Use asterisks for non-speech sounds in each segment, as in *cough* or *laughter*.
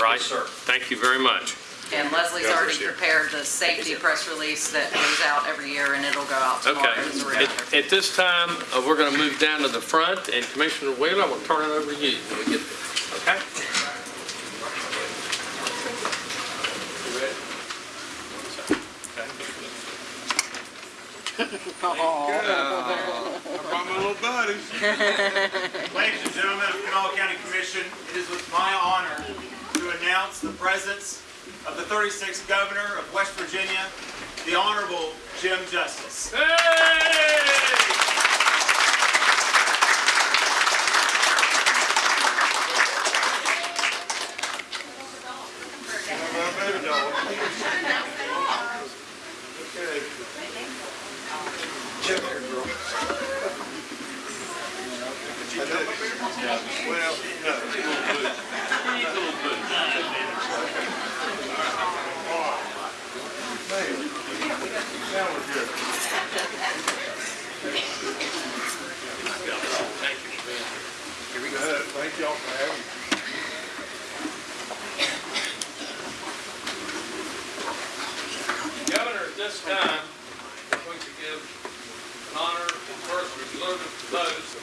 right? Yes, sir. Thank you very much. And Leslie's Governor's already here. prepared the safety press release that goes out every year, and it'll go out tomorrow Okay. as a At reminder. at this time, uh, we're going to move down to the front, and Commissioner Wheeler, I'm going to turn it over to you when we get there. Okay? I brought my little buddies. *laughs* Ladies and gentlemen of Kanawha County Commission, it is with my honor to announce the presence of the 36th Governor of West Virginia, the Honorable Jim Justice. My baby dog. Okay. Come here, girl. Well, no, it's a little bit. It's a little bit. Man, now we're good. Good. Thank y'all for having me. Governor, at this time, we're going to give an honor and first reserved to those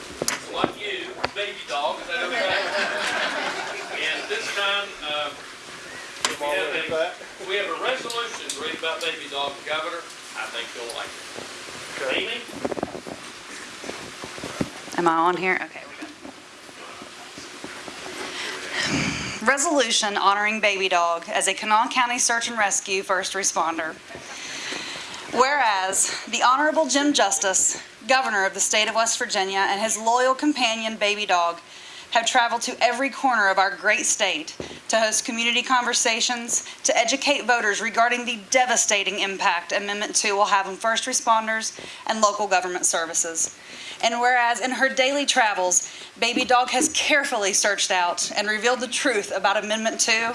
like you, baby dog, is that okay? And this time, uh, we have a, we have a resolution to read about baby dog, Governor. I think you'll like it. Amy? Am I on here? Okay. Resolution honoring Baby Dog as a Kanawha County Search and Rescue first responder. Whereas the Honorable Jim Justice, Governor of the State of West Virginia, and his loyal companion Baby Dog have traveled to every corner of our great state to host community conversations, to educate voters regarding the devastating impact Amendment 2 will have on first responders and local government services. And whereas in her daily travels, Baby Dog has carefully searched out and revealed the truth about Amendment 2,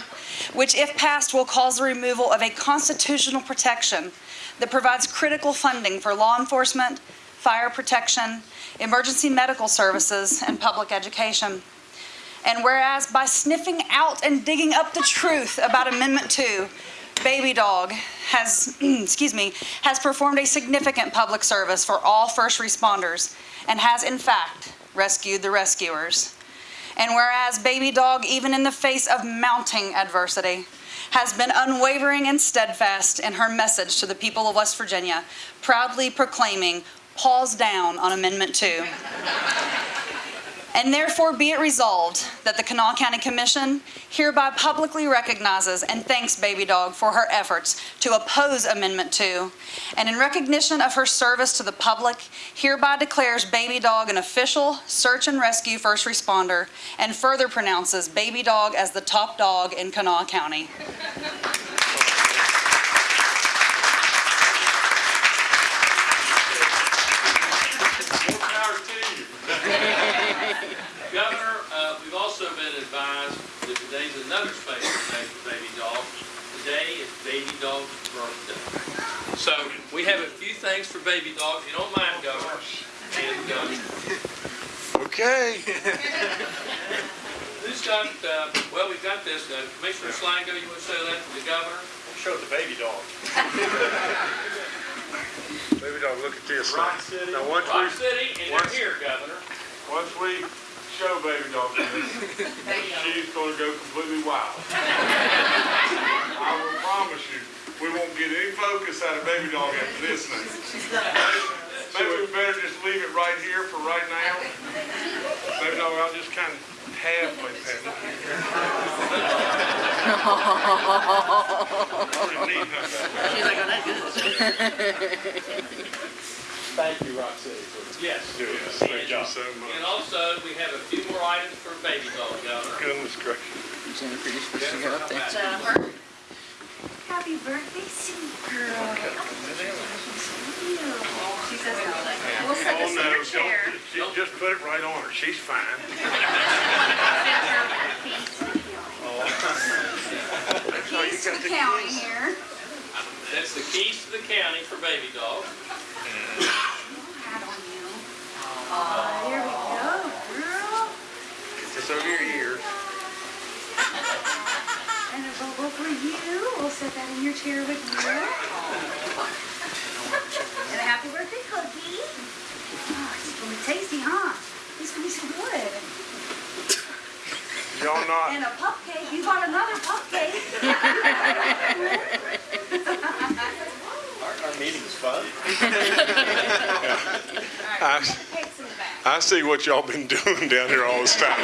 which if passed will cause the removal of a constitutional protection that provides critical funding for law enforcement, fire protection, emergency medical services, and public education. And whereas by sniffing out and digging up the truth about Amendment 2, Baby Dog has, *clears throat* excuse me, has performed a significant public service for all first responders and has in fact rescued the rescuers. And whereas Baby Dog, even in the face of mounting adversity, has been unwavering and steadfast in her message to the people of West Virginia, proudly proclaiming, paws down on Amendment 2. And therefore be it resolved that the Kanawha County Commission hereby publicly recognizes and thanks Baby Dog for her efforts to oppose Amendment 2, and in recognition of her service to the public, hereby declares Baby Dog an official search and rescue first responder, and further pronounces Baby Dog as the top dog in Kanawha County. *laughs* More power to you. Governor, uh, we've also been advised that today's another special day for Baby Dog. Today is Baby Dog's birthday. So we have a few things for Baby Dog, if you don't mind, Governor. And, um, Okay. *laughs* who's got, uh, well, we've got this, uh, Commissioner Salango, you want to say that to the governor? Show the baby dog. *laughs* Baby dog, look at this. Rock City. Now, once Rock we, City, and Once- they're here, Governor. once we show baby dog this, *laughs* she's gonna go completely wild. *laughs* I will promise you, we won't get any focus out of baby dog after this thing. Maybe we better just leave it right here for right now. Baby dog, I'll just kind of halfway pat it. Pretty neat, huh, baby? She's like, oh, that's good. *laughs* Thank you, Rock City, for Yes. Yes, And- Thank you so And also, we have a few more items for Baby Dog, Governor. Goodness gracious. Jennifer, you're supposed to go up there. Jennifer. Uh, Happy birthday, sweet girl. She says no, like, We'll set Oh, this in no, her don't, chair. just- just put it right on her. She's fine. *laughs* Oh, you Keys to the the county here. That's the keys to the county for Baby Dog. Hat on you. Aw, here we go, girl. It's over your ears. you. We'll set that in your chair with you. And a happy birthday cookie. Oh, it's gonna be tasty, huh? It's gonna be so good. Y'all not, And a pup cake. You got another pup cake. *laughs* Our, our meeting's fun. *laughs* I, Cake's in the back. I see what y'all been *laughs* doing down here all this time.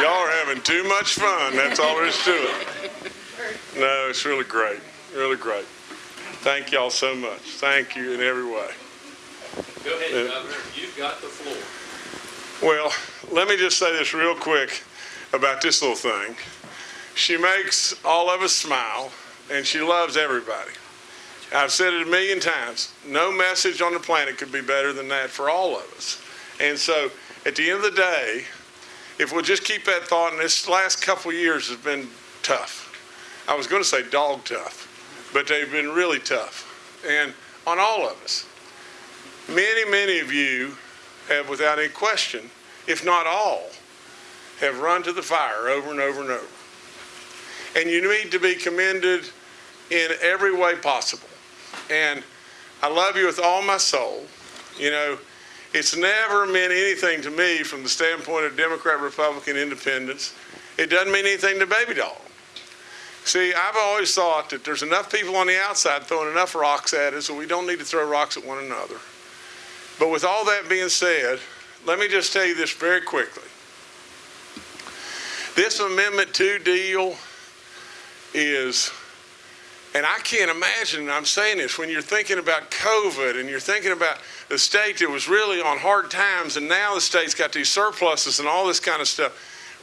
Y'all are having too much fun, that's all there is to it. No, it's really great, really great. Thank y'all so much. Thank you in every way. Go ahead, Yeah. Governor, you've got the floor. Well, let me just say this real quick about this little thing. She makes all of us smile, and she loves everybody. I've said it a million times. No message on the planet could be better than that for all of us. And so, at the end of the day, if we'll just keep that thought, and this last couple years has been tough. I was going to say dog tough, but they've been really tough, and on all of us. Many, many of you have, without any question, if not all, have run to the fire over and over and over. And you need to be commended in every way possible. And I love you with all my soul. You know, it's never meant anything to me from the standpoint of Democrat, Republican, independence. It doesn't mean anything to Baby Doll. See, I've always thought that there's enough people on the outside throwing enough rocks at us, so we don't need to throw rocks at one another. But with all that being said, let me just tell you this very quickly. This Amendment 2 deal is, and I can't imagine, I'm saying this, when you're thinking about COVID and you're thinking about the state that was really on hard times and now the state's got these surpluses and all this kind of stuff,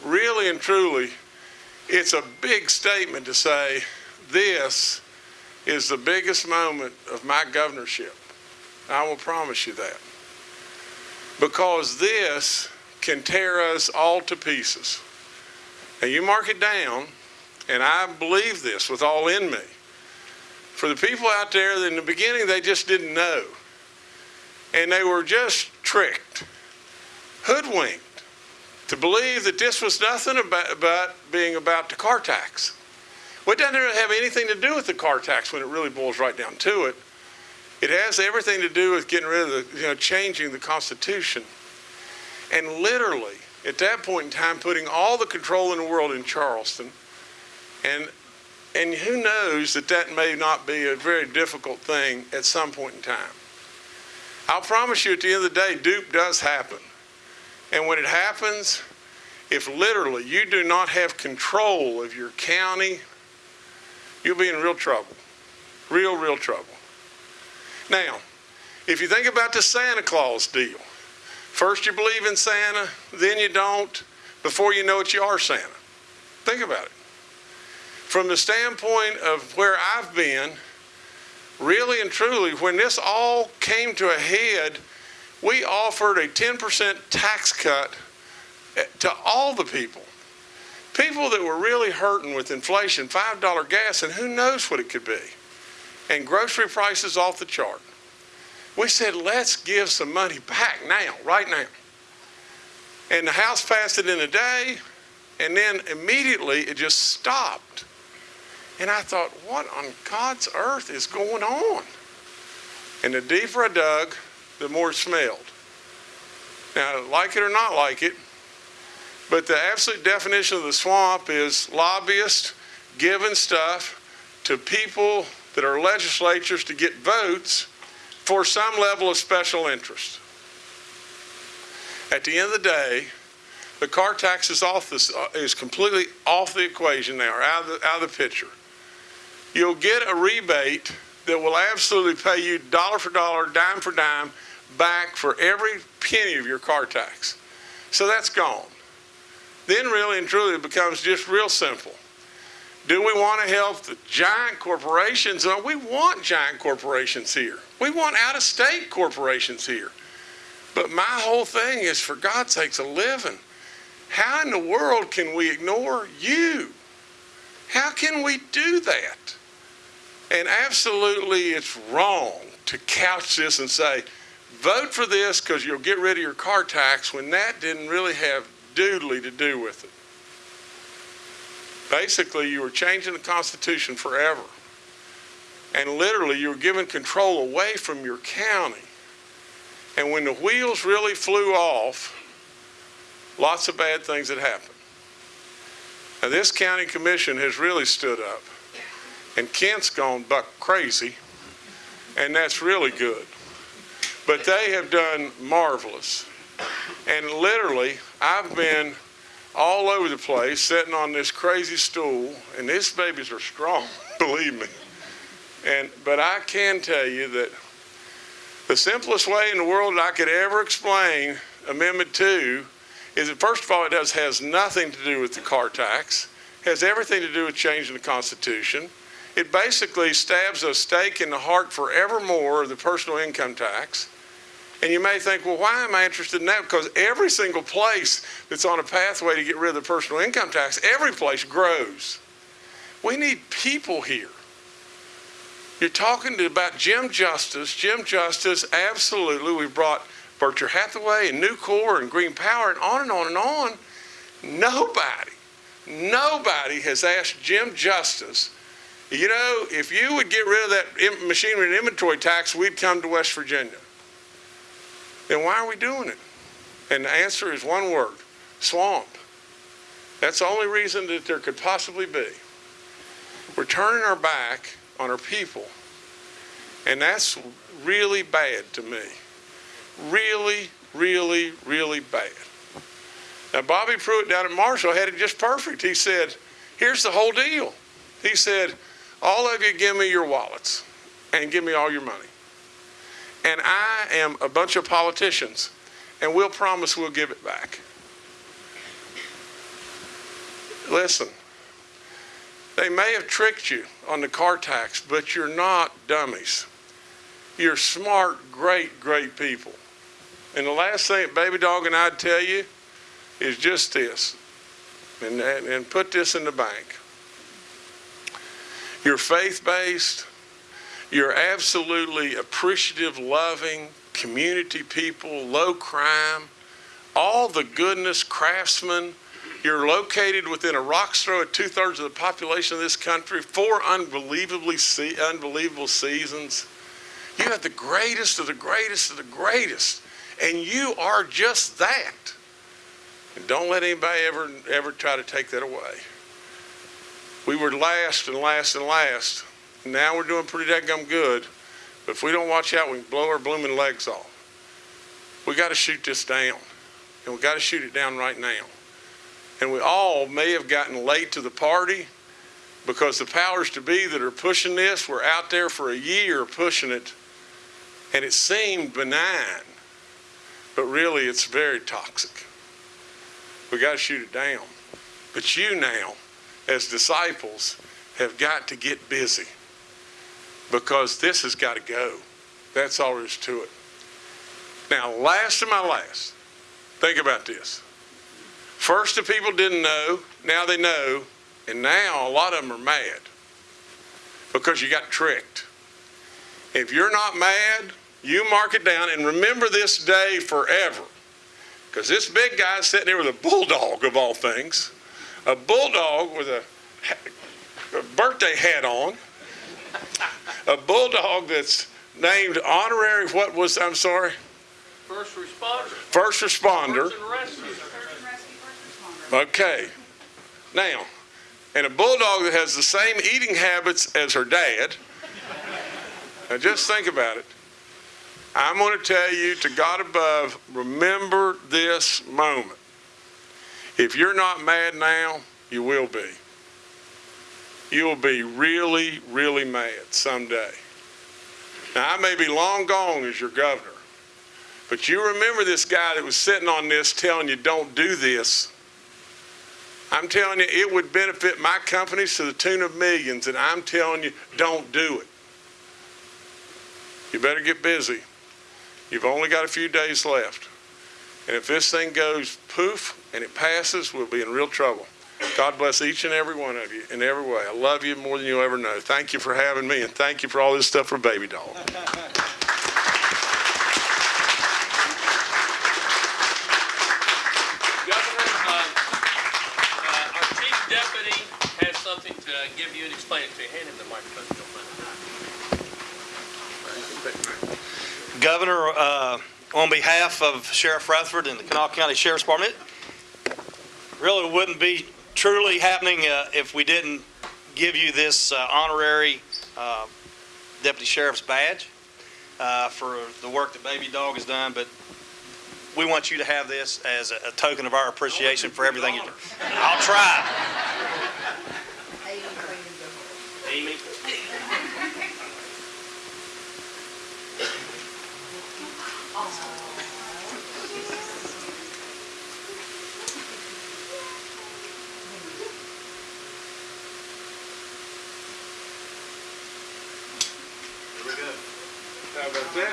really and truly, it's a big statement to say this is the biggest moment of my governorship. I will promise you that. Because this can tear us all to pieces. And you mark it down, and I believe this with all in me. For the people out there in the beginning they just didn't know. And they were just tricked, hoodwinked, to believe that this was nothing about, about being about the car tax. Well, it doesn't have anything to do with the car tax when it really boils right down to it. It has everything to do with getting rid of the, you know, changing the Constitution. And literally, at that point in time, putting all the control in the world in Charleston. And, and who knows that that may not be a very difficult thing at some point in time. I'll promise you at the end of the day, dupe does happen. And when it happens, if literally you do not have control of your county, you'll be in real trouble. Real, real trouble. Now, if you think about the Santa Claus deal, first you believe in Santa, then you don't. Before you know it, you are Santa. Think about it. From the standpoint of where I've been, really and truly, when this all came to a head, we offered a 10% tax cut eh, to all the people. People that were really hurting with inflation, $5 gas, and who knows what it could be. And grocery prices off the chart. We said, let's give some money back now, right now. And the House passed it in a day, and then immediately it just stopped. And I thought, what on God's earth is going on? And the deeper I dug, the more it smelled. Now, like it or not like it, but the absolute definition of the swamp is lobbyists giving stuff to people that are legislatures to get votes for some level of special interest. At the end of the day, the car tax is off this is completely off the equation now, out of the, out of the picture. You'll get a rebate that will absolutely pay you dollar for dollar, dime for dime, back for every penny of your car tax. So that's gone. Then really and truly it becomes just real simple. Do we want to help the giant corporations? No, we want giant corporations here. We want out of state corporations here. But my whole thing is, for God's sakes, a living. How in the world can we ignore you? How can we do that? And absolutely, it's wrong to couch this and say, vote for this because you'll get rid of your car tax when that didn't really have doodly to do with it. Basically, you were changing the Constitution forever. And literally, you were giving control away from your county. And when the wheels really flew off, lots of bad things had happened. Now, this county commission has really stood up. And Kent's gone buck crazy, and that's really good. But they have done marvelous. And literally, I've been all over the place sitting on this crazy stool, and these babies are strong, *laughs* believe me. And but I can tell you that the simplest way in the world I could ever explain Amendment 2 is that first of all, it does has nothing to do with the car tax, has everything to do with changing the Constitution. It basically stabs a stake in the heart forevermore of the personal income tax. And you may think, well, why am I interested in that? Because every single place that's on a pathway to get rid of the personal income tax, every place grows. We need people here. You're talking to, about Jim Justice. Jim Justice, absolutely. We've brought Berkshire Hathaway and Nucor and Green Power and on and on and on. Nobody, nobody has asked Jim Justice, you know, if you would get rid of that machinery and inventory tax, we'd come to West Virginia. Then why are we doing it? And the answer is one word, swamp. That's the only reason that there could possibly be. We're turning our back on our people. And that's really bad to me. Really, really, really bad. Now, Bobby Pruett down at Marshall had it just perfect. He said, here's the whole deal. He said, all of you give me your wallets and give me all your money. And I am a bunch of politicians, and we'll promise we'll give it back. Listen, they may have tricked you on the car tax, but you're not dummies. You're smart, great, great people. And the last thing Baby Dog and I'd tell you is just this, and, and, and put this in the bank. You're faith-based, you're absolutely appreciative, loving, community people, low crime, all the goodness, craftsmen. You're located within a rock's throw of two thirds of the population of this country, four unbelievably se- unbelievable seasons. You have the greatest of the greatest of the greatest, and you are just that. And don't let anybody ever ever try to take that away. We were last and last and last. Now we're doing pretty dadgum good, but if we don't watch out, we can blow our blooming legs off. We got to shoot this down, and we got to shoot it down right now. And we all may have gotten late to the party because the powers to be that are pushing this were out there for a year pushing it, and it seemed benign, but really it's very toxic. We got to shoot it down. But you now, as disciples, have got to get busy because this has got to go. That's all there is to it. Now, last of my last, think about this. First, the people didn't know, now they know, and now a lot of them are mad because you got tricked. If you're not mad, you mark it down and remember this day forever. Because this big guy's sitting there with a bulldog of all things, a bulldog with a, a birthday hat on, a bulldog that's named honorary, what was, I'm sorry, First responder. first responder. Person rescue. Okay. Now, and a bulldog that has the same eating habits as her dad. Now, just think about it. I'm going to tell you to God above, remember this moment. If you're not mad now, you will be. You'll be really, really mad someday. Now, I may be long gone as your governor, but you remember this guy that was sitting on this telling you don't do this. I'm telling you, it would benefit my companies to the tune of millions, and I'm telling you, don't do it. You better get busy. You've only got a few days left. And if this thing goes poof and it passes, we'll be in real trouble. God bless each and every one of you in every way. I love you more than you'll ever know. Thank you for having me, and thank you for all this stuff for Baby Doll. Governor, uh, uh, our chief deputy has something to give you and explain it to you. Hand him the microphone, if you don't mind. Governor, uh, on behalf of Sheriff Rutherford and the Kanawha County Sheriff's Department, it really wouldn't be truly happening uh, if we didn't give you this uh, honorary uh, Deputy Sheriff's badge uh, for the work that Baby Dog has done, but we want you to have this as a a token of our appreciation for everything you do. I'll try. Amy? How about that?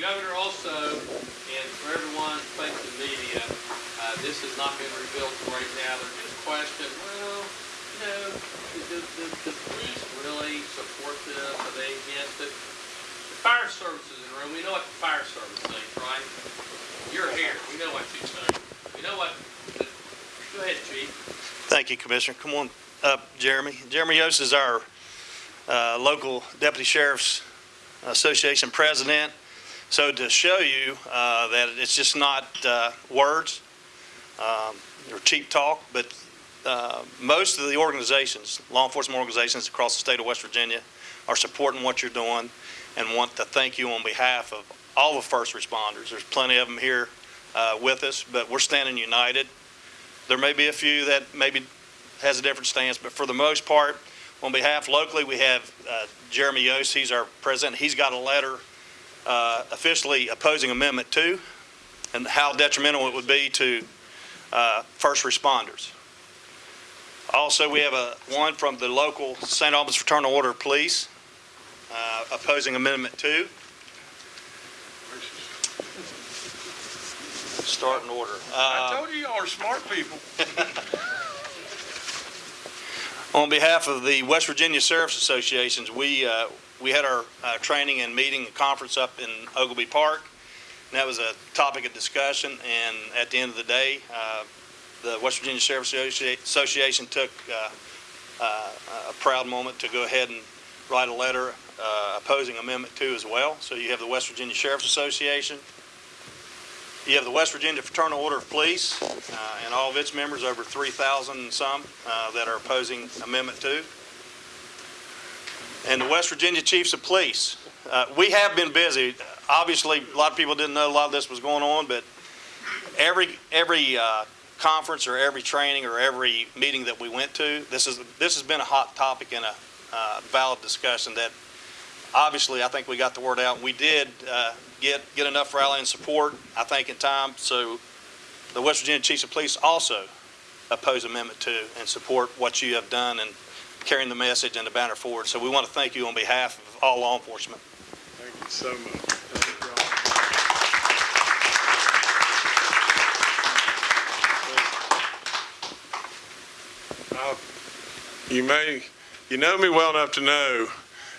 Governor, also, and for everyone facing the media, uh, this has not been revealed right now. There's just question, well, you know, do, do, do police really support this? Are they against it? The fire service is in the room. We know what the fire service thinks, right? You're here. We know what you think. We know what, the- go ahead, chief. Thank you, Commissioner. Come on up, Jeremy. Jeremy Yost is our uh, local Deputy Sheriff's Association president. So to show you uh, that it's just not uh, words um, or cheap talk, but uh, most of the organizations, law enforcement organizations across the state of West Virginia are supporting what you're doing and want to thank you on behalf of all the first responders. There's plenty of them here uh, with us, but we're standing united. There may be a few that maybe has a different stance, but for the most part, on behalf locally, we have uh, Jeremy Yost, he's our president. He's got a letter uh, officially opposing Amendment 2 and how detrimental it would be to uh, first responders. Also, we have a, one from the local St. Albans Fraternal Order of Police uh, opposing Amendment 2. Start in order. I Uh, told you y'all are smart people. *laughs* On behalf of the West Virginia Sheriff's Associations, we, uh, we had our uh, training and meeting and conference up in Oglebay Park. And that was a topic of discussion, and at the end of the day, uh, the West Virginia Sheriff's Association took uh, uh, a proud moment to go ahead and write a letter uh, opposing Amendment 2 as well. So you have the West Virginia Sheriff's Association, you have the West Virginia Fraternal Order of Police, uh, and all of its members, over 3,000 and some, uh, that are opposing Amendment 2. And the West Virginia Chiefs of Police. Uh, We have been busy. Obviously, a lot of people didn't know a lot of this was going on, but every, every uh, conference or every training or every meeting that we went to, this is, this has been a hot topic and a uh, valid discussion that, obviously, I think we got the word out. We did uh, get, get enough rallying support, I think, in time, so the West Virginia Chiefs of Police also oppose Amendment 2 and support what you have done and carrying the message and the banner forward. So we want to thank you on behalf of all law enforcement. Thank you so much. Uh, You may, you know me well enough to know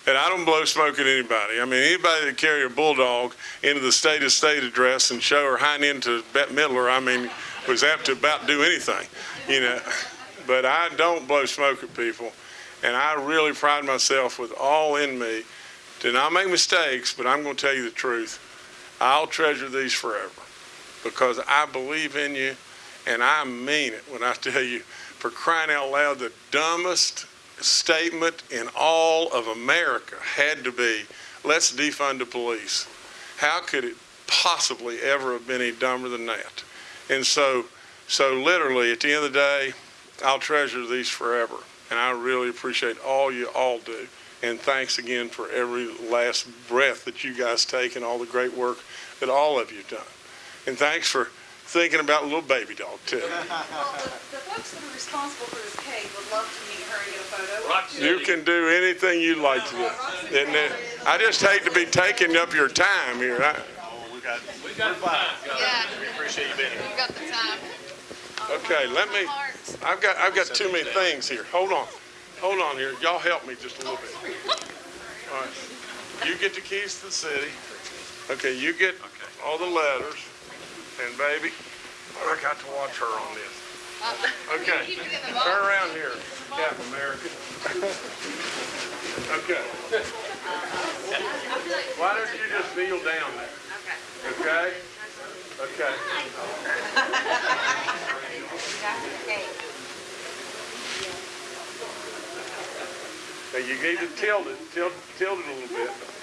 that I don't blow smoke at anybody. I mean, anybody that carry a bulldog into the state of state address and show her hind end to Bette Midler, I mean, was apt to about do anything, you know. But I don't blow smoke at people, and I really pride myself with all in me to not make mistakes, but I'm going to tell you the truth. I'll treasure these forever because I believe in you and I mean it when I tell you, for crying out loud, the dumbest statement in all of America had to be, let's defund the police. How could it possibly ever have been any dumber than that? And so, so literally, at the end of the day, I'll treasure these forever. And I really appreciate all you all do. And thanks again for every last breath that you guys take and all the great work that all of you have done. And thanks for thinking about a little baby dog too. Well, the, the folks that are responsible for this cake would love to meet her and get a photo. Rock You can do anything you like to do. And uh, I just hate to be taking up your time here. I- Oh, we got, We got five. Yeah, we appreciate you being here. you got the time. Okay, let me, I've got, I've got too many things here. Hold on. Hold on here. Y'all help me just a little bit. All right. You get the keys to the city. Okay, you get all the letters. And baby, I got to watch her on this. Okay, turn around here, Captain America. *laughs* Okay. Why don't you just kneel down there? Okay? Okay. Okay. Now you need to tilt it, tilt, tilt it a little bit.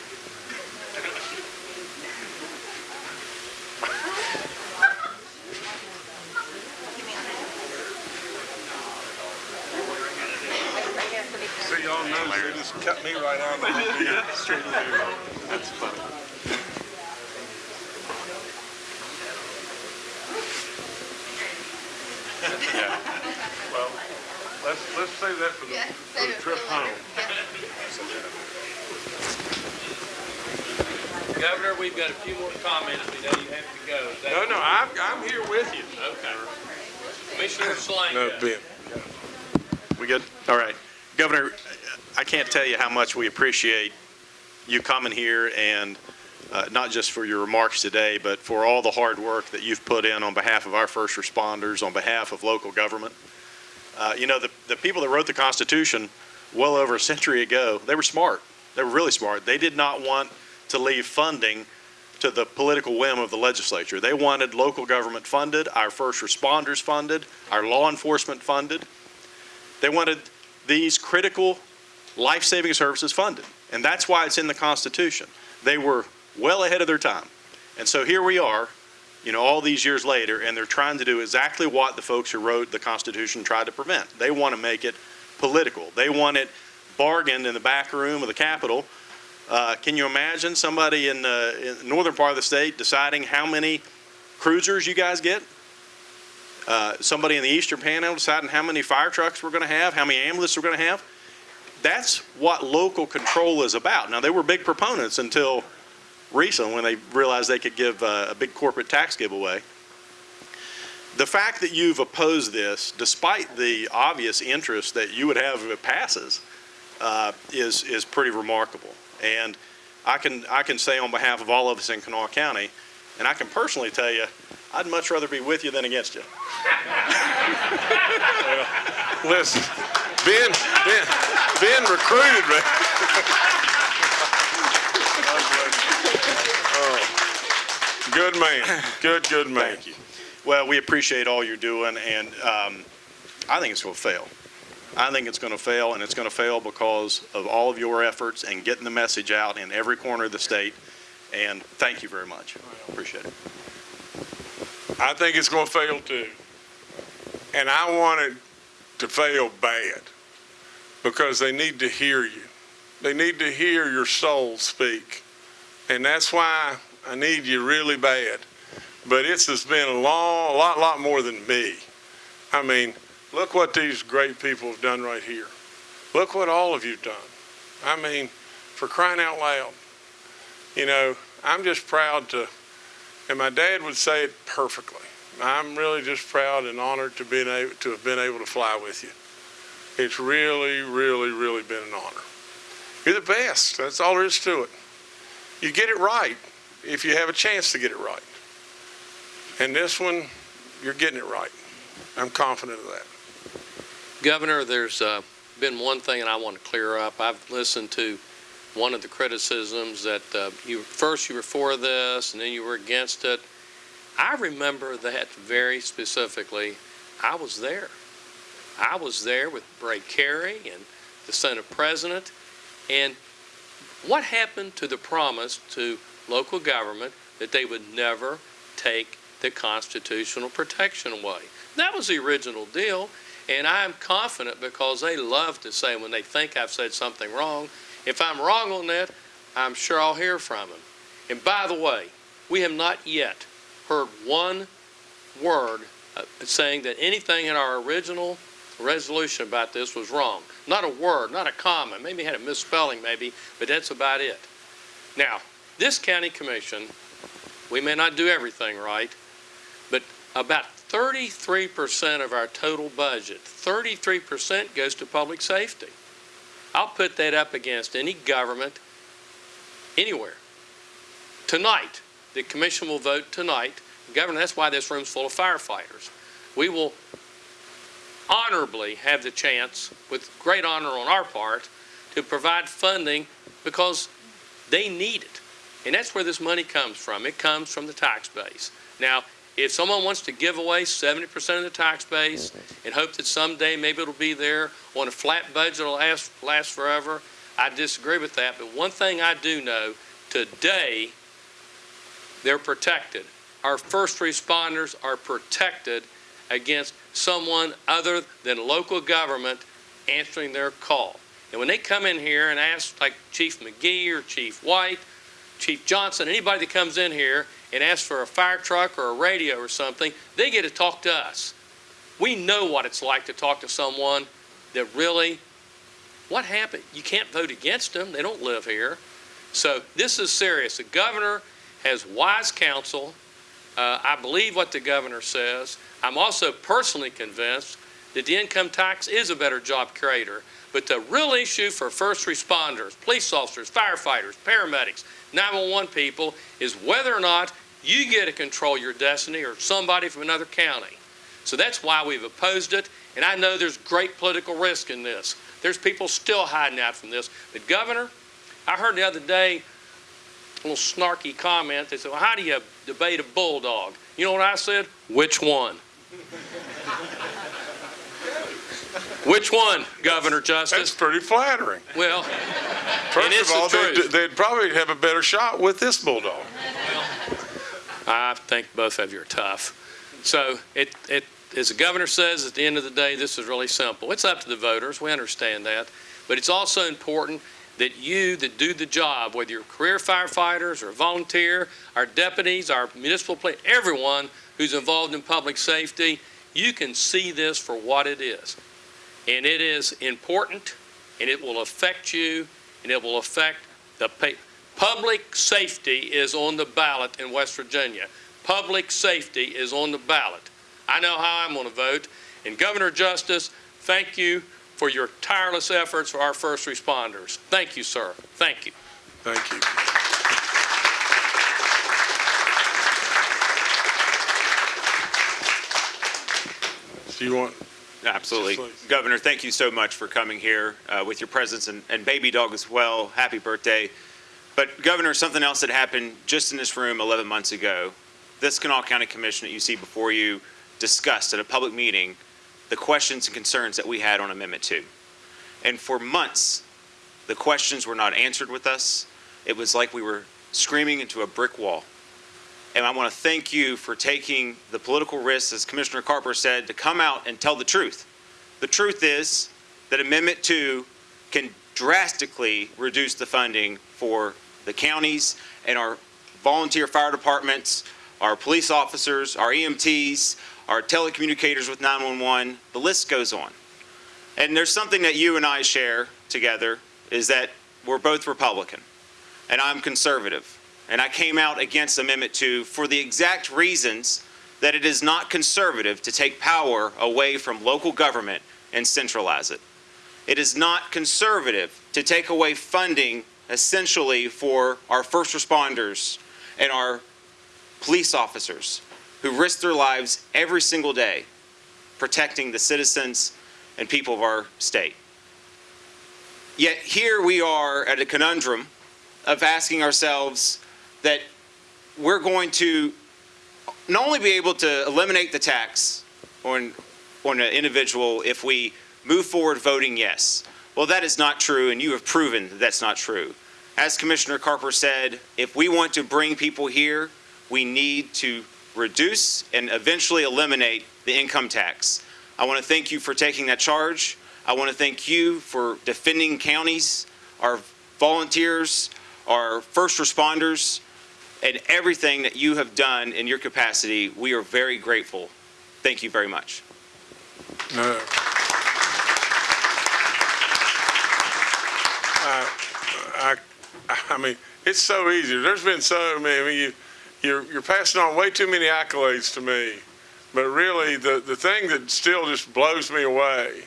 Y'all know, they just cut me right out of my. *laughs* Straight to the- That's funny. Yeah, well, let's, let's save that for the, for the trip home. Governor, we've got a few more comments. We know you have to go. That- No, no, I'm, I'm here with you. Okay. Commissioner Slaney. No, Ben. We good? All right. Governor, I can't tell you how much we appreciate you coming here and uh, not just for your remarks today, but for all the hard work that you've put in on behalf of our first responders, on behalf of local government. Uh, You know, the, the people that wrote the Constitution well over a century ago, they were smart. They were really smart. They did not want to leave funding to the political whim of the legislature. They wanted local government funded, our first responders funded, our law enforcement funded. They wanted these critical life-saving services funded. And that's why it's in the Constitution. They were well ahead of their time. And so here we are, you know, all these years later, and they're trying to do exactly what the folks who wrote the Constitution tried to prevent. They want to make it political. They want it bargained in the back room of the Capitol. Uh, can you imagine somebody in the, in the northern part of the state deciding how many cruisers you guys get? Uh, somebody in the eastern panhandle deciding how many fire trucks we're going to have, how many ambulances we're going to have. That's what local control is about. Now, they were big proponents until recently when they realized they could give uh, a big corporate tax giveaway. The fact that you've opposed this, despite the obvious interest that you would have if it passes, uh, is, is pretty remarkable. And I can, I can say on behalf of all of us in Kanawha County, and I can personally tell you, I'd much rather be with you than against you. *laughs* Listen, Ben, Ben, Ben recruited me. Oh, Good man, good, good man. Thank you. Well, we appreciate all you're doing, and um, I think it's going to fail. I think it's going to fail, and it's going to fail because of all of your efforts and getting the message out in every corner of the state. And thank you very much. Appreciate it. I think it's gonna fail too. And I wanted to fail bad because they need to hear you. They need to hear your soul speak. And that's why I need you really bad. But it's has been a long, a lot, lot more than me. I mean, look what these great people have done right here. Look what all of you've done. I mean, for crying out loud. You know, I'm just proud to, and my dad would say it perfectly. I'm really just proud and honored to being able to have been able to fly with you. It's really, really, really been an honor. You're the best. That's all there is to it. You get it right if you have a chance to get it right. And this one, you're getting it right. I'm confident of that. Governor, there's uh, been one thing that I want to clear up. I've listened to one of the criticisms that uh, you, first you were for this and then you were against it. I remember that very specifically. I was there. I was there with Bray Cary and the Senate President. And what happened to the promise to local government that they would never take the constitutional protection away? That was the original deal. And I'm confident because they love to say when they think I've said something wrong, if I'm wrong on that, I'm sure I'll hear from them. And by the way, we have not yet heard one word uh, saying that anything in our original resolution about this was wrong. Not a word, not a comma, maybe had a misspelling maybe, but that's about it. Now, this county commission, we may not do everything right, but about 33% of our total budget, 33% goes to public safety. I'll put that up against any government anywhere. Tonight, the commission will vote tonight Governor, that's why this room's full of firefighters. We will honorably have the chance, with great honor on our part, to provide funding because they need it. And that's where this money comes from. It comes from the tax base. Now, if someone wants to give away seventy percent of the tax base and hope that someday maybe it'll be there on a flat budget it'll last, last forever, I disagree with that. But one thing I do know, today, they're protected. Our first responders are protected against someone other than local government answering their call. And when they come in here and ask, like Chief McGee or Chief White, Chief Johnson, anybody that comes in here and asks for a fire truck or a radio or something, they get to talk to us. We know what it's like to talk to someone that really, what happened? You can't vote against them. They don't live here. So this is serious. The governor has wise counsel. Uh, I believe what the governor says. I'm also personally convinced that the income tax is a better job creator. But the real issue for first responders, police officers, firefighters, paramedics, 911 people is whether or not you get to control your destiny or somebody from another county. So that's why we've opposed it. And I know there's great political risk in this. There's people still hiding out from this. But Governor, I heard the other day little snarky comment. They said, well, how do you debate a bulldog? You know what I said? Which one? *laughs* Which one, Governor That's Justice? pretty flattering. Well, First of the all, they'd, they'd probably have a better shot with this bulldog. I think both of you are tough. So it, it, as the governor says, at the end of the day, this is really simple. It's up to the voters. We understand that. But it's also important that you that do the job, whether you're career firefighters or volunteer, our deputies, our municipal police, everyone who's involved in public safety, you can see this for what it is. And it is important, and it will affect you, and it will affect the Public safety is on the ballot in West Virginia. Public safety is on the ballot. I know how I'm going to vote. And Governor Justice, thank you for your tireless efforts for our first responders. Thank you, sir. Thank you. Thank you. Do you want, Absolutely. Please. Governor, thank you so much for coming here uh, with your presence and, and baby dog as well. Happy birthday. But Governor, something else that happened just in this room 11 months ago. This Kanawha County Commission that you see before you discussed at a public meeting the questions and concerns that we had on Amendment 2. And for months, the questions were not answered with us. It was like we were screaming into a brick wall. And I want to thank you for taking the political risks, as Commissioner Carper said, to come out and tell the truth. The truth is that Amendment 2 can drastically reduce the funding for the counties and our volunteer fire departments, our police officers, our EMTs, our telecommunicators with 911. The list goes on. And there's something that you and I share together is that we're both Republican and I'm conservative. And I came out against Amendment 2 for the exact reasons that it is not conservative to take power away from local government and centralize it. It is not conservative to take away funding essentially for our first responders and our police officers who risk their lives every single day protecting the citizens and people of our state. Yet here we are at a conundrum of asking ourselves that we're going to not only be able to eliminate the tax on, on an individual if we move forward voting yes. Well, that is not true, and you have proven that that's not true. As Commissioner Carper said, if we want to bring people here, we need to reduce and eventually eliminate the income tax. I want to thank you for taking that charge. I want to thank you for defending counties, our volunteers, our first responders, and everything that you have done in your capacity. We are very grateful. Thank you very much. no. I, I, I mean, it's so easy. There's been so many, I mean, you, you're, you're passing on way too many accolades to me. But really, the, the thing that still just blows me away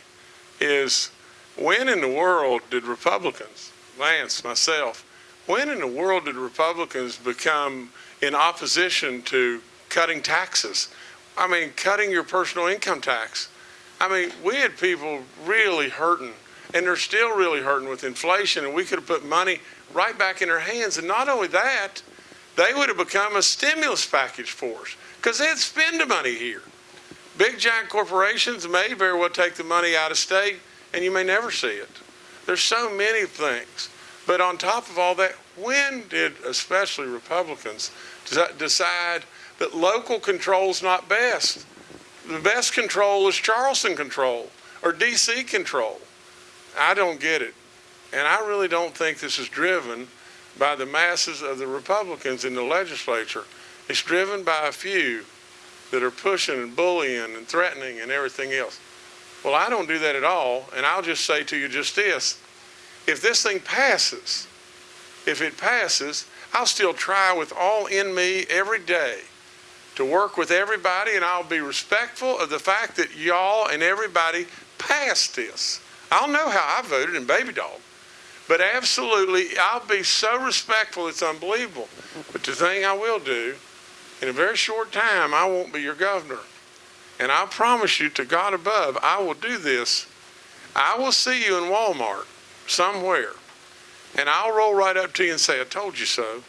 is when in the world did Republicans, Lance, myself, when in the world did Republicans become in opposition to cutting taxes. I mean, cutting your personal income tax. I mean, we had people really hurting, and they're still really hurting with inflation, and we could have put money right back in their hands. And not only that, they would have become a stimulus package for us because they'd spend the money here. Big giant corporations may very well take the money out of state, and you may never see it. There's so many things. But on top of all that, when did especially Republicans decide that local control's not best? The best control is Charleston control or DC control. I don't get it. And I really don't think this is driven by the masses of the Republicans in the legislature. It's driven by a few that are pushing and bullying and threatening and everything else. Well, I don't do that at all, and I'll just say to you just this. If this thing passes, if it passes, I'll still try with all in me every day to work with everybody, and I'll be respectful of the fact that y'all and everybody passed this. I'll know how I voted in Baby Dog. But absolutely, I'll be so respectful, it's unbelievable. But the thing I will do, in a very short time, I won't be your governor. And I promise you to God above, I will do this. I will see you in Walmart somewhere. And I'll roll right up to you and say, I told you so.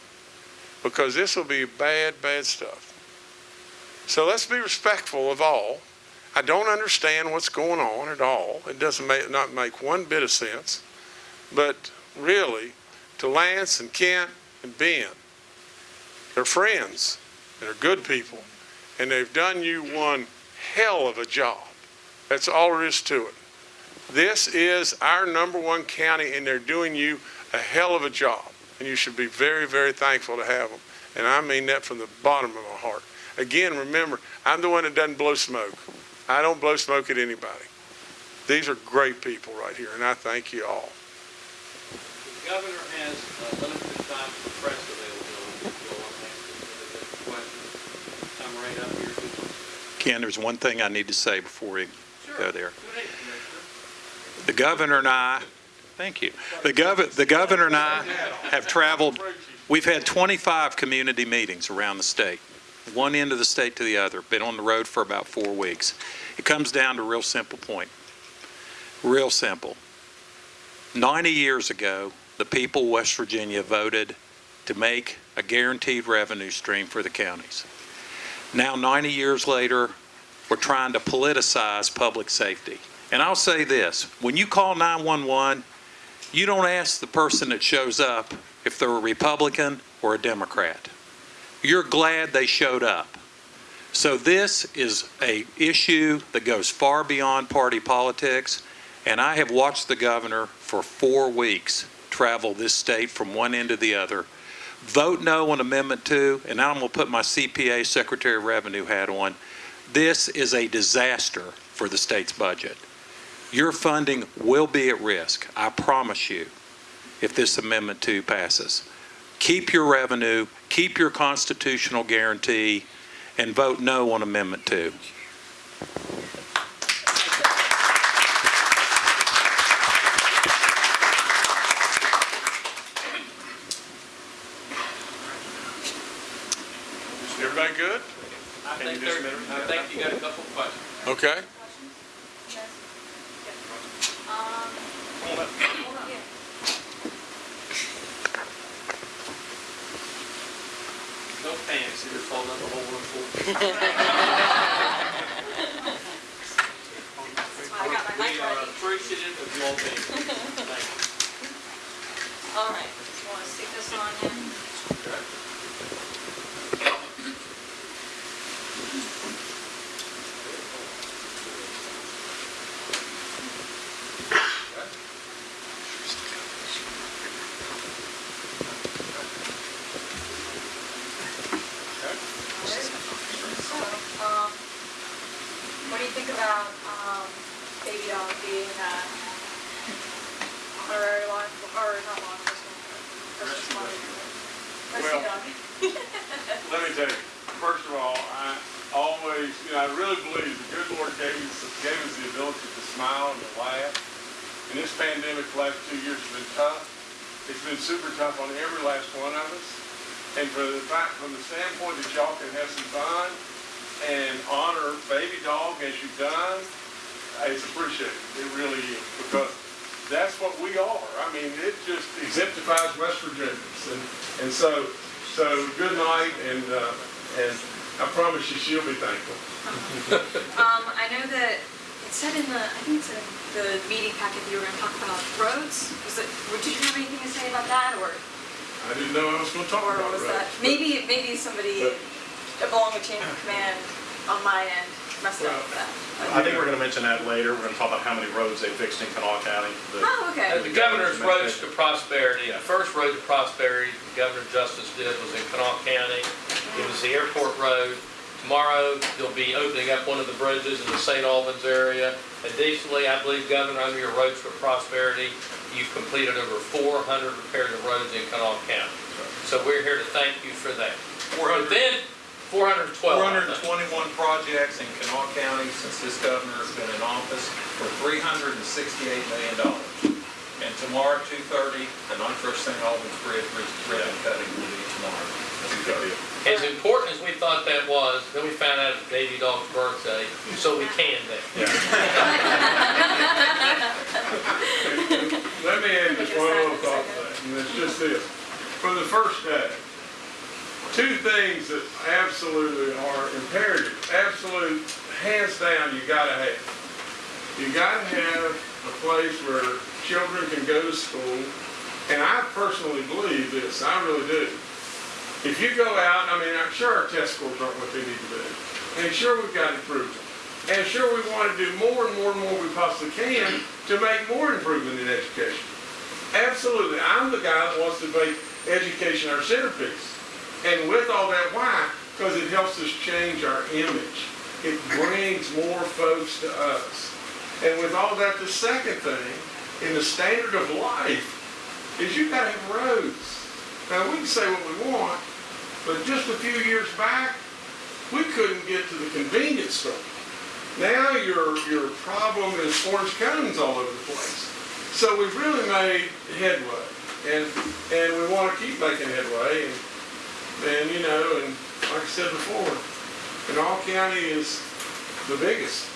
Because this will be bad, bad stuff. So let's be respectful of all. I don't understand what's going on at all. It doesn't make, not make one bit of sense. But really, to Lance and Kent and Ben, they're friends. They're good people. And they've done you one hell of a job. That's all there is to it. This is our number one county, and they're doing you a hell of a job. And you should be very, very thankful to have them. And I mean that from the bottom of my heart. Again, remember, I'm the one that doesn't blow smoke. I don't blow smoke at anybody. These are great people right here, and I thank you all. Governor has uh, limited time for press availability. If you'll answer any questions, come right up here. Ken, there's one thing I need to say before we Sure. go there. Go ahead, Commissioner. The governor and I, thank you. The gov, the governor and I have traveled, we've had 25 community meetings around the state, one end of the state to the other, been on the road for about four weeks. It comes down to a real simple point. Real simple. 90 years ago, the people of West Virginia voted to make a guaranteed revenue stream for the counties. Now, 90 years later, we're trying to politicize public safety. And I'll say this, when you call 911, you don't ask the person that shows up if they're a Republican or a Democrat. You're glad they showed up. So this is a issue that goes far beyond party politics, and I have watched the governor for four weeks travel this state from one end to the other. Vote no on Amendment 2, and I'm going to put my CPA Secretary of Revenue hat on. This is a disaster for the state's budget. Your funding will be at risk, I promise you, if this Amendment 2 passes. Keep your revenue, keep your constitutional guarantee, and vote no on Amendment 2. Everybody good? I think there, I think you got a couple of questions. Okay. No pants, you're falling up the whole room full. I got my mic We are ready. appreciative of you all being here. Thank you. *laughs* All right, want to stick this on in? So, um, what do you think about, um, baby dog being, uh, honorary law, or not law enforcement, first responder? Rescue Well- dog. Let me tell you, first of all, I always, you know, I really believe the good Lord gave us, gave us the ability to smile and to laugh. And this pandemic the last two years has been tough. It's been super tough on every last one of us. And for the fact, from the standpoint that y'all can have some fun and honor Baby Dog as you've done, it's appreciated. It really is, because that's what we are. I mean, it just exemplifies West Virginians. And, and so, so good night, and, uh, and I promise you, she'll be thankful. *laughs* Um, I know that it said in the, I think it's in the meeting packet that you were gonna talk about roads. Was it, would you have anything to say about that, or, I didn't know I was gonna talk or about was roads. that, maybe, maybe somebody along the chain of command on my end messed up with that? I think we're gonna mention that later. We're gonna talk about how many roads they fixed in Kanawha County. The- Oh, okay. The governor's roads to prosperity, the first road to prosperity Governor Justice did was in Kanawha County. It was the airport road. Tomorrow, they'll be opening up one of the bridges in the St. Albans area. Additionally, I believe Governor, under your roads for prosperity, you've completed over 400 repairs of roads in Kanawha County. So we're here to thank you for that. But then, 412. 421 projects in Kanawha County since this governor has been in office for $368 million. And tomorrow, 2:30, the Nitro St. Albans Bridge ribbon cutting will be tomorrow. That's a. As important as we thought that was, then we found out it's baby dog's birthday, so we canned it. *laughs* Let me add just one little thought to that, and it's just this. For the first day, two things that absolutely are imperative, absolute, hands down, you gotta have. You gotta have a place where children can go to school, and I personally believe this, I really do. If you go out, I mean, I'm sure our test scores aren't what they need to be, and sure, we've got improvement. And sure, we want to do more and more and more we possibly can to make more improvement in education. Absolutely. I'm the guy that wants to make education our centerpiece. And with all that, why? Because it helps us change our image. It brings more folks to us. And with all that, the second thing, in the standard of life, is you've got to have roads. Now, we can say what we want, but just a few years back, we couldn't get to the convenience store. Now your, your problem is orange cones all over the place. So we've really made headway, and, and we want to keep making headway, and, and, you know, and like I said before, Kanawha County is the biggest,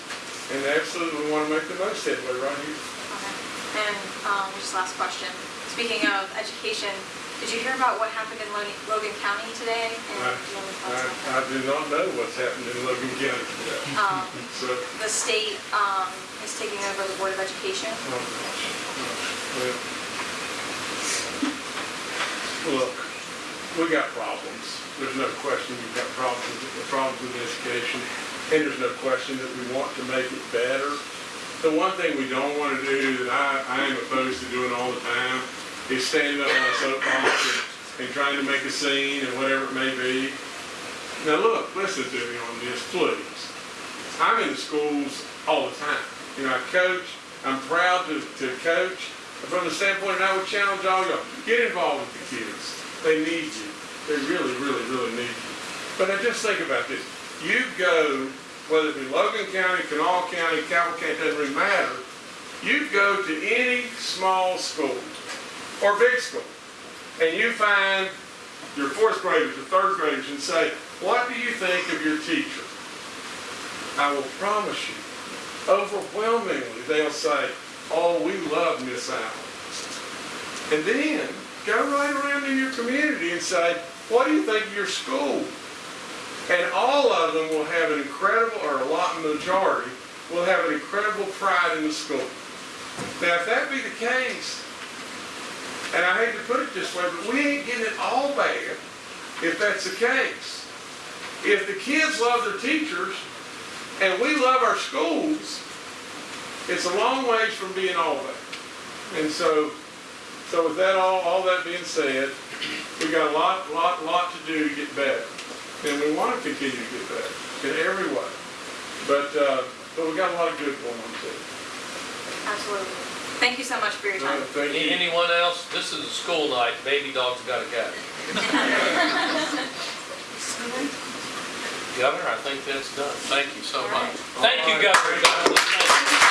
and absolutely we want to make the most headway right here. Okay. And, um, just last question. Speaking of education, did you hear about what happened in Logan Logan County today? I, do you have any thoughts on I, I do not know what's happened in Logan County today. Um, *laughs* So, the state, um, is taking over the Board of Education. oh well, look, we got problems. There's no question we've got problems, with- problems with education, and there's no question that we want to make it better. The one thing we don't want to do, that I, I am opposed to doing all the time, is standing up on a soapbox and, and trying to make a scene and whatever it may be. Now, look, listen to me on this, please. I'm in the schools all the time. You know, I coach, I'm proud to, to coach. From the standpoint, and I would challenge all of y'all, get involved with the kids. They need you. They really, really, really need you. But now just think about this. You go, whether it be Logan County, Kanawha County, Calhoun County, doesn't really matter. You go to any small school or big school, and you find your fourth graders or third graders and say, what do you think of your teacher? I will promise you, overwhelmingly, they'll say, oh, we love Miss Allen. And then go right around in your community and say, what do you think of your school? And all of them will have an incredible, or a lot majority, will have an incredible pride in the school. Now, if that be the case, and I hate to put it this way, but we ain't getting it all bad if that's the case. If the kids love their teachers and we love our schools, it's a long ways from being all bad. And so, so with that all, all that being said, we got a lot, lot, lot to do to get better. And we want to continue to get better in every way. But, uh, but we got a lot of good going on too. Absolutely. Thank you so much for your time. Uh, Thank you. Anyone else? This is a school night, baby dog's gotta go. *laughs* Governor, I think that's done. Thank you so much. Thank you, Governor.